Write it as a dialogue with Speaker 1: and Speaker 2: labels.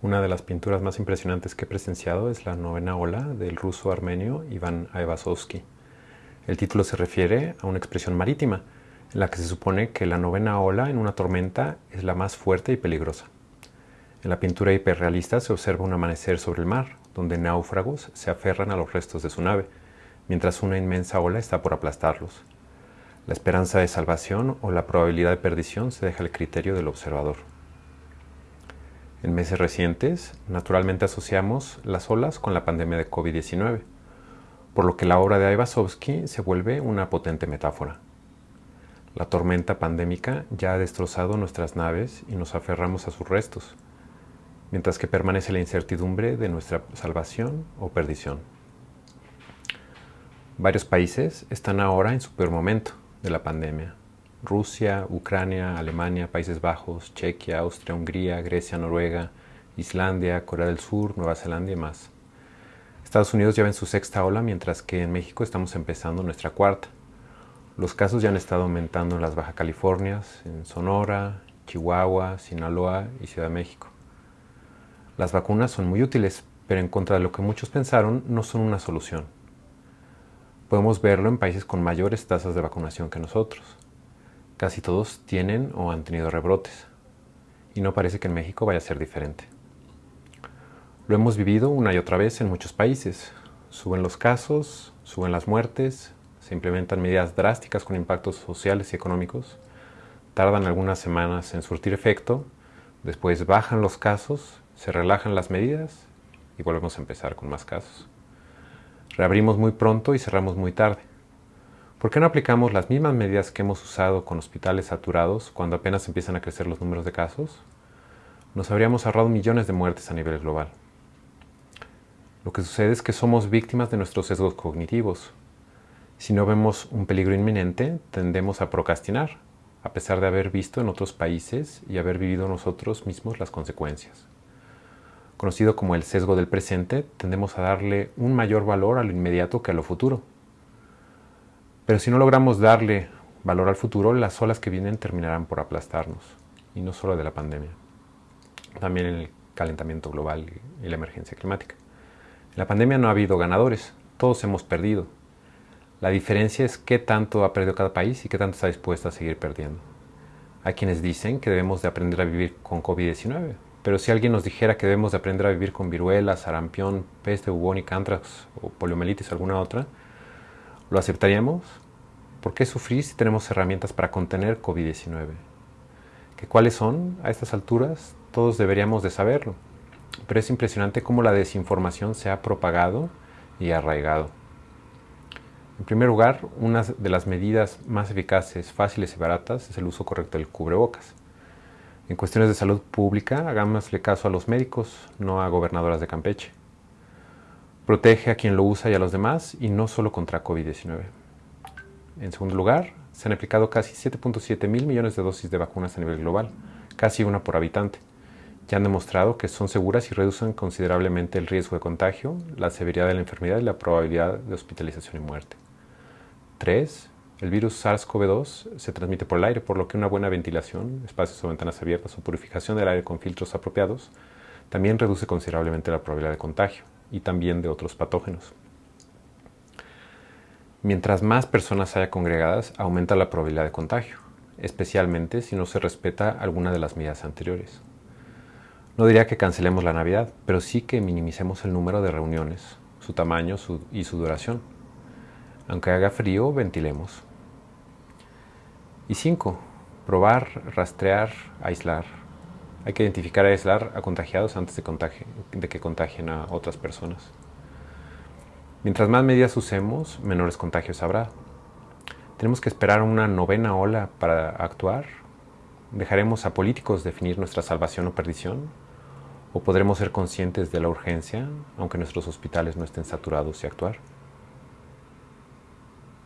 Speaker 1: Una de las pinturas más impresionantes que he presenciado es la novena ola del ruso armenio Iván Aivazovsky. El título se refiere a una expresión marítima, en la que se supone que la novena ola en una tormenta es la más fuerte y peligrosa. En la pintura hiperrealista se observa un amanecer sobre el mar, donde náufragos se aferran a los restos de su nave, mientras una inmensa ola está por aplastarlos. La esperanza de salvación o la probabilidad de perdición se deja al criterio del observador. En meses recientes, naturalmente asociamos las olas con la pandemia de COVID-19, por lo que la obra de Aivazovsky se vuelve una potente metáfora. La tormenta pandémica ya ha destrozado nuestras naves y nos aferramos a sus restos, mientras que permanece la incertidumbre de nuestra salvación o perdición. Varios países están ahora en su peor momento de la pandemia, Rusia, Ucrania, Alemania, Países Bajos, Chequia, Austria, Hungría, Grecia, Noruega, Islandia, Corea del Sur, Nueva Zelanda y más. Estados Unidos lleva en su sexta ola, mientras que en México estamos empezando nuestra cuarta. Los casos ya han estado aumentando en las Baja Californias, en Sonora, Chihuahua, Sinaloa y Ciudad de México. Las vacunas son muy útiles, pero en contra de lo que muchos pensaron, no son una solución. Podemos verlo en países con mayores tasas de vacunación que nosotros. Casi todos tienen o han tenido rebrotes. Y no parece que en México vaya a ser diferente. Lo hemos vivido una y otra vez en muchos países. Suben los casos, suben las muertes, se implementan medidas drásticas con impactos sociales y económicos, tardan algunas semanas en surtir efecto, después bajan los casos, se relajan las medidas y volvemos a empezar con más casos. Reabrimos muy pronto y cerramos muy tarde. ¿Por qué no aplicamos las mismas medidas que hemos usado con hospitales saturados cuando apenas empiezan a crecer los números de casos? Nos habríamos ahorrado millones de muertes a nivel global. Lo que sucede es que somos víctimas de nuestros sesgos cognitivos. Si no vemos un peligro inminente, tendemos a procrastinar, a pesar de haber visto en otros países y haber vivido nosotros mismos las consecuencias. Conocido como el sesgo del presente, tendemos a darle un mayor valor a lo inmediato que a lo futuro. Pero si no logramos darle valor al futuro, las olas que vienen terminarán por aplastarnos, y no solo de la pandemia, también el calentamiento global y la emergencia climática. En la pandemia no ha habido ganadores, todos hemos perdido. La diferencia es qué tanto ha perdido cada país y qué tanto está dispuesto a seguir perdiendo. Hay quienes dicen que debemos de aprender a vivir con COVID-19, pero si alguien nos dijera que debemos de aprender a vivir con viruela, sarampión, peste bubónica, antrax o poliomielitis alguna otra, ¿Lo aceptaríamos? ¿Por qué sufrir si tenemos herramientas para contener COVID-19? ¿Que ¿Cuáles son? A estas alturas todos deberíamos de saberlo, pero es impresionante cómo la desinformación se ha propagado y arraigado. En primer lugar, una de las medidas más eficaces, fáciles y baratas es el uso correcto del cubrebocas. En cuestiones de salud pública, hagámosle caso a los médicos, no a gobernadoras de Campeche. Protege a quien lo usa y a los demás y no solo contra COVID-19. En segundo lugar, se han aplicado casi 7.7 mil millones de dosis de vacunas a nivel global, casi una por habitante. Ya han demostrado que son seguras y reducen considerablemente el riesgo de contagio, la severidad de la enfermedad y la probabilidad de hospitalización y muerte. 3. El virus SARS-CoV-2 se transmite por el aire, por lo que una buena ventilación, espacios o ventanas abiertas o purificación del aire con filtros apropiados también reduce considerablemente la probabilidad de contagio y también de otros patógenos. Mientras más personas haya congregadas, aumenta la probabilidad de contagio, especialmente si no se respeta alguna de las medidas anteriores. No diría que cancelemos la Navidad, pero sí que minimicemos el número de reuniones, su tamaño y su duración. Aunque haga frío, ventilemos. Y 5. Probar, rastrear, aislar, hay que identificar y aislar a contagiados antes de, de que contagien a otras personas. Mientras más medidas usemos, menores contagios habrá. ¿Tenemos que esperar una novena ola para actuar? ¿Dejaremos a políticos definir nuestra salvación o perdición? ¿O podremos ser conscientes de la urgencia, aunque nuestros hospitales no estén saturados y actuar?